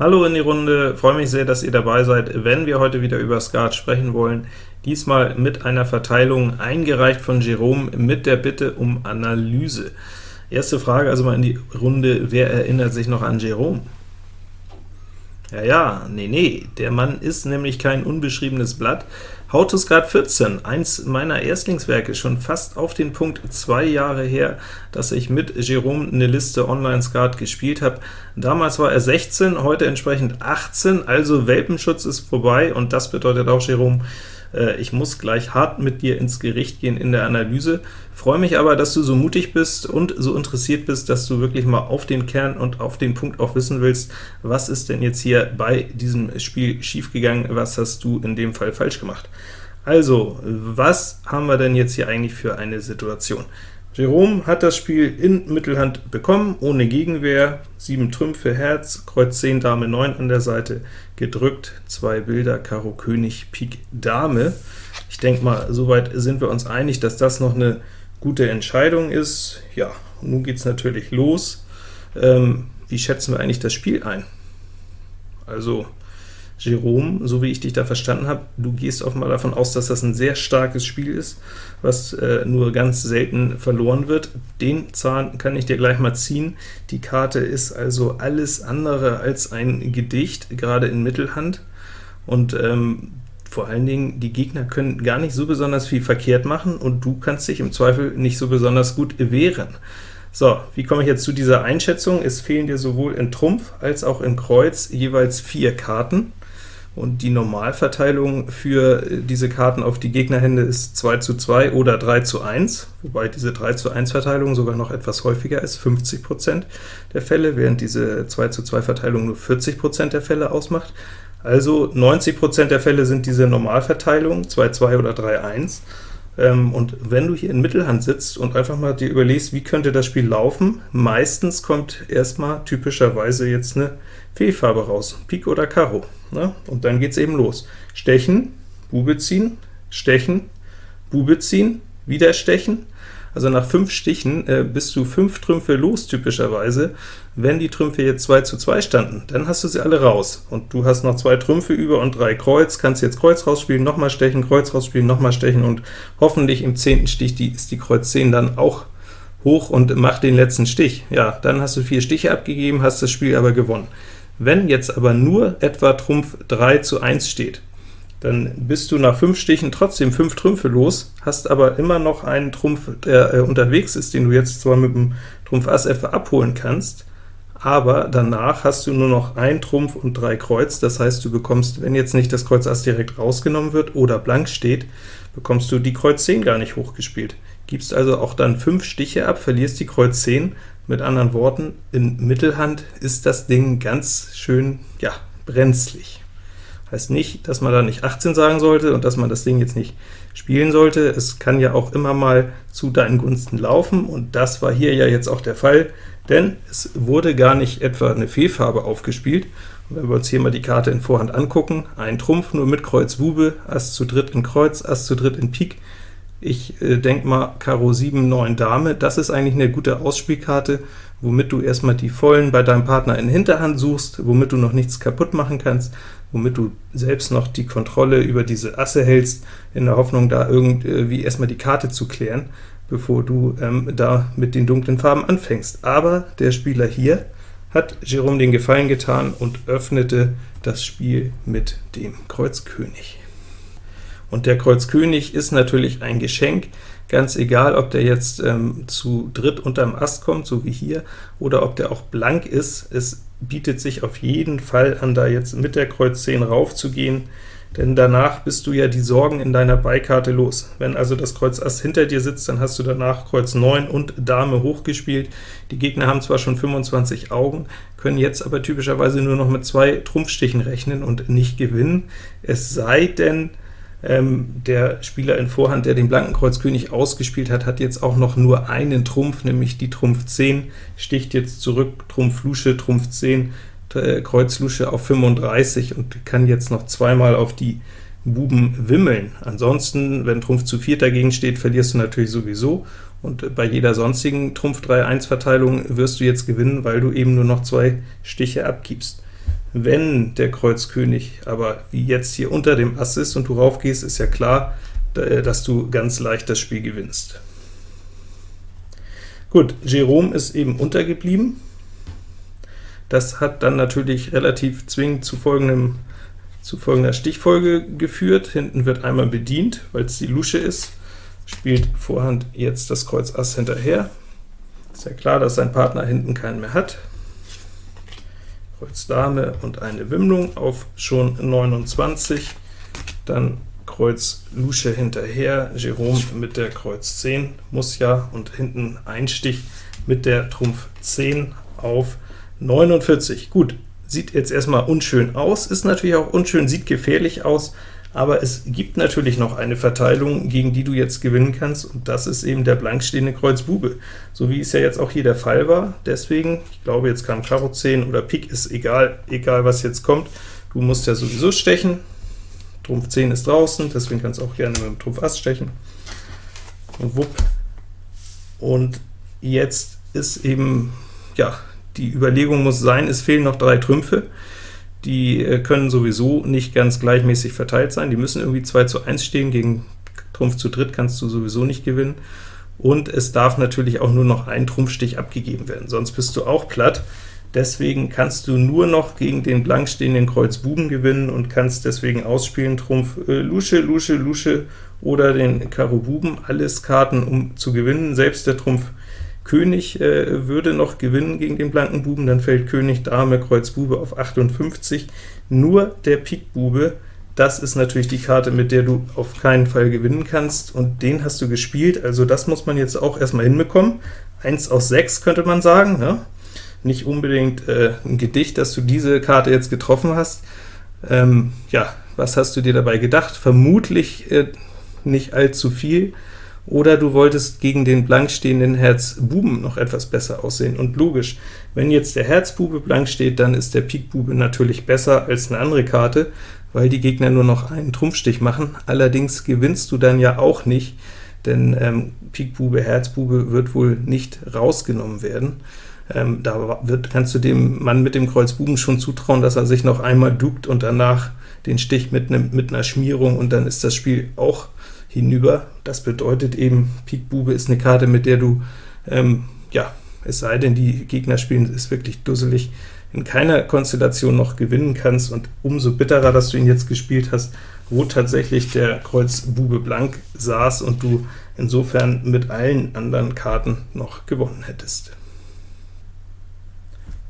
Hallo in die Runde, freue mich sehr, dass ihr dabei seid, wenn wir heute wieder über Skat sprechen wollen. Diesmal mit einer Verteilung, eingereicht von Jerome, mit der Bitte um Analyse. Erste Frage also mal in die Runde, wer erinnert sich noch an Jerome? Ja, ja, nee, nee, der Mann ist nämlich kein unbeschriebenes Blatt. Skat 14, eins meiner Erstlingswerke, schon fast auf den Punkt zwei Jahre her, dass ich mit Jerome eine Liste Online-Skat gespielt habe. Damals war er 16, heute entsprechend 18, also Welpenschutz ist vorbei, und das bedeutet auch, Jerome, ich muss gleich hart mit dir ins Gericht gehen in der Analyse. Freue mich aber, dass du so mutig bist und so interessiert bist, dass du wirklich mal auf den Kern und auf den Punkt auch wissen willst, was ist denn jetzt hier bei diesem Spiel schiefgegangen, was hast du in dem Fall falsch gemacht. Also, was haben wir denn jetzt hier eigentlich für eine Situation? Jerome hat das Spiel in Mittelhand bekommen, ohne Gegenwehr, 7 Trümpfe, Herz, Kreuz 10, Dame 9 an der Seite, gedrückt, zwei Bilder, Karo König, Pik Dame. Ich denke mal, soweit sind wir uns einig, dass das noch eine gute Entscheidung ist. Ja, nun geht es natürlich los. Ähm, wie schätzen wir eigentlich das Spiel ein? Also, Jerome, so wie ich dich da verstanden habe, du gehst offenbar davon aus, dass das ein sehr starkes Spiel ist, was äh, nur ganz selten verloren wird. Den Zahn kann ich dir gleich mal ziehen. Die Karte ist also alles andere als ein Gedicht, gerade in Mittelhand, und ähm, vor allen Dingen, die Gegner können gar nicht so besonders viel verkehrt machen, und du kannst dich im Zweifel nicht so besonders gut wehren. So, wie komme ich jetzt zu dieser Einschätzung? Es fehlen dir sowohl in Trumpf als auch in Kreuz jeweils vier Karten und die Normalverteilung für äh, diese Karten auf die Gegnerhände ist 2 zu 2 oder 3 zu 1, wobei diese 3 zu 1 Verteilung sogar noch etwas häufiger ist, 50% der Fälle, während diese 2 zu 2 Verteilung nur 40% der Fälle ausmacht. Also 90% der Fälle sind diese Normalverteilung, 2-2 oder 3-1. Ähm, und wenn du hier in Mittelhand sitzt und einfach mal dir überlegst, wie könnte das Spiel laufen, meistens kommt erstmal typischerweise jetzt eine Fehlfarbe raus, Pik oder Karo. Ne? Und dann geht es eben los. Stechen, Bube ziehen, Stechen, Bube ziehen, wieder Stechen. Also nach fünf Stichen äh, bist du fünf Trümpfe los, typischerweise. Wenn die Trümpfe jetzt 2 zu 2 standen, dann hast du sie alle raus. Und du hast noch zwei Trümpfe über und drei Kreuz, kannst jetzt Kreuz rausspielen, nochmal stechen, Kreuz rausspielen, nochmal stechen, und hoffentlich im zehnten Stich die, ist die Kreuz 10 dann auch hoch und macht den letzten Stich. Ja, dann hast du vier Stiche abgegeben, hast das Spiel aber gewonnen. Wenn jetzt aber nur etwa Trumpf 3 zu 1 steht, dann bist du nach 5 Stichen trotzdem 5 Trümpfe los, hast aber immer noch einen Trumpf, der äh, unterwegs ist, den du jetzt zwar mit dem Trumpf Ass etwa abholen kannst, aber danach hast du nur noch ein Trumpf und drei Kreuz, das heißt, du bekommst, wenn jetzt nicht das Kreuz Ass direkt rausgenommen wird oder blank steht, bekommst du die Kreuz 10 gar nicht hochgespielt. Gibst also auch dann 5 Stiche ab, verlierst die Kreuz 10, mit anderen Worten, in Mittelhand ist das Ding ganz schön, ja, brenzlig. Heißt nicht, dass man da nicht 18 sagen sollte und dass man das Ding jetzt nicht spielen sollte. Es kann ja auch immer mal zu deinen Gunsten laufen, und das war hier ja jetzt auch der Fall, denn es wurde gar nicht etwa eine Fehlfarbe aufgespielt. Und wenn wir uns hier mal die Karte in Vorhand angucken, ein Trumpf nur mit Kreuz Bube, Ass zu dritt in Kreuz, Ass zu dritt in Pik, ich äh, denke mal, Karo 7, 9 Dame, das ist eigentlich eine gute Ausspielkarte, womit du erstmal die Vollen bei deinem Partner in Hinterhand suchst, womit du noch nichts kaputt machen kannst, womit du selbst noch die Kontrolle über diese Asse hältst, in der Hoffnung, da irgendwie erstmal die Karte zu klären, bevor du ähm, da mit den dunklen Farben anfängst. Aber der Spieler hier hat Jerome den Gefallen getan und öffnete das Spiel mit dem Kreuz König. Und der Kreuz König ist natürlich ein Geschenk, ganz egal, ob der jetzt ähm, zu dritt unterm Ast kommt, so wie hier, oder ob der auch blank ist. Es bietet sich auf jeden Fall an, da jetzt mit der Kreuz 10 raufzugehen, denn danach bist du ja die Sorgen in deiner Beikarte los. Wenn also das Kreuz Ass hinter dir sitzt, dann hast du danach Kreuz 9 und Dame hochgespielt. Die Gegner haben zwar schon 25 Augen, können jetzt aber typischerweise nur noch mit zwei Trumpfstichen rechnen und nicht gewinnen, es sei denn, ähm, der Spieler in Vorhand, der den blanken Kreuz König ausgespielt hat, hat jetzt auch noch nur einen Trumpf, nämlich die Trumpf 10, sticht jetzt zurück, Trumpf Lusche, Trumpf 10, äh, Kreuz Lusche auf 35 und kann jetzt noch zweimal auf die Buben wimmeln. Ansonsten, wenn Trumpf zu 4 dagegen steht, verlierst du natürlich sowieso, und bei jeder sonstigen Trumpf 3-1-Verteilung wirst du jetzt gewinnen, weil du eben nur noch zwei Stiche abgibst. Wenn der Kreuz König aber wie jetzt hier unter dem Ass ist und du raufgehst, ist ja klar, dass du ganz leicht das Spiel gewinnst. Gut, Jerome ist eben untergeblieben. Das hat dann natürlich relativ zwingend zu, folgendem, zu folgender Stichfolge geführt. Hinten wird einmal bedient, weil es die Lusche ist, spielt Vorhand jetzt das Kreuz Ass hinterher. Ist ja klar, dass sein Partner hinten keinen mehr hat. Kreuz Dame und eine Wimmlung auf schon 29, dann Kreuz Lusche hinterher, Jerome mit der Kreuz 10 muss ja, und hinten Einstich mit der Trumpf 10 auf 49. Gut, sieht jetzt erstmal unschön aus, ist natürlich auch unschön, sieht gefährlich aus, aber es gibt natürlich noch eine Verteilung, gegen die du jetzt gewinnen kannst, und das ist eben der blank stehende Kreuz Bube, so wie es ja jetzt auch hier der Fall war. Deswegen, ich glaube, jetzt kam Karo 10 oder Pik, ist egal, egal was jetzt kommt, du musst ja sowieso stechen, Trumpf 10 ist draußen, deswegen kannst du auch gerne mit dem Trumpf Ass stechen. Und wupp. Und jetzt ist eben, ja, die Überlegung muss sein, es fehlen noch drei Trümpfe. Die äh, können sowieso nicht ganz gleichmäßig verteilt sein, die müssen irgendwie 2 zu 1 stehen, gegen Trumpf zu dritt kannst du sowieso nicht gewinnen. Und es darf natürlich auch nur noch ein Trumpfstich abgegeben werden, sonst bist du auch platt. Deswegen kannst du nur noch gegen den blank stehenden Kreuz Buben gewinnen und kannst deswegen ausspielen Trumpf äh, Lusche, Lusche, Lusche oder den Karo Buben, alles Karten, um zu gewinnen. Selbst der Trumpf König äh, würde noch gewinnen gegen den blanken Buben, dann fällt König, Dame, Kreuz Bube auf 58. Nur der Pik Bube, das ist natürlich die Karte, mit der du auf keinen Fall gewinnen kannst, und den hast du gespielt, also das muss man jetzt auch erstmal hinbekommen. 1 aus 6 könnte man sagen, ne? nicht unbedingt äh, ein Gedicht, dass du diese Karte jetzt getroffen hast. Ähm, ja, was hast du dir dabei gedacht? Vermutlich äh, nicht allzu viel, oder du wolltest gegen den blank stehenden Herz Buben noch etwas besser aussehen. Und logisch, wenn jetzt der Herzbube blank steht, dann ist der Pik Bube natürlich besser als eine andere Karte, weil die Gegner nur noch einen Trumpfstich machen. Allerdings gewinnst du dann ja auch nicht, denn ähm, Pik Bube, Herzbube wird wohl nicht rausgenommen werden. Ähm, da wird, kannst du dem Mann mit dem Kreuz Buben schon zutrauen, dass er sich noch einmal duckt und danach den Stich mitnimmt mit einer Schmierung, und dann ist das Spiel auch hinüber. Das bedeutet eben, Pik Bube ist eine Karte, mit der du, ähm, ja, es sei denn, die Gegner spielen ist wirklich dusselig, in keiner Konstellation noch gewinnen kannst, und umso bitterer, dass du ihn jetzt gespielt hast, wo tatsächlich der Kreuz Bube blank saß und du insofern mit allen anderen Karten noch gewonnen hättest.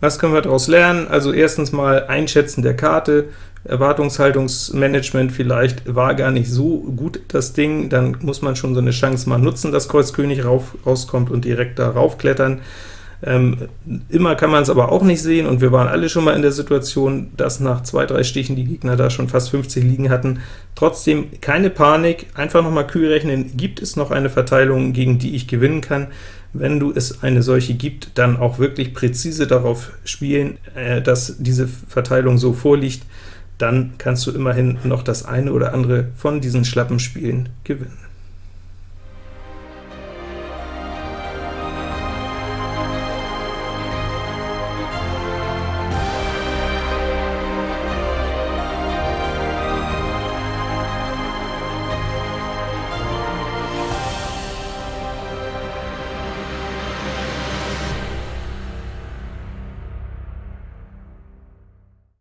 Was können wir daraus lernen? Also erstens mal Einschätzen der Karte, Erwartungshaltungsmanagement vielleicht war gar nicht so gut das Ding, dann muss man schon so eine Chance mal nutzen, dass Kreuz König rauf, rauskommt und direkt da raufklettern. Ähm, immer kann man es aber auch nicht sehen, und wir waren alle schon mal in der Situation, dass nach zwei, drei Stichen die Gegner da schon fast 50 liegen hatten. Trotzdem keine Panik, einfach noch mal kühl rechnen, gibt es noch eine Verteilung, gegen die ich gewinnen kann? Wenn du es eine solche gibt, dann auch wirklich präzise darauf spielen, äh, dass diese Verteilung so vorliegt, dann kannst du immerhin noch das eine oder andere von diesen schlappen Spielen gewinnen.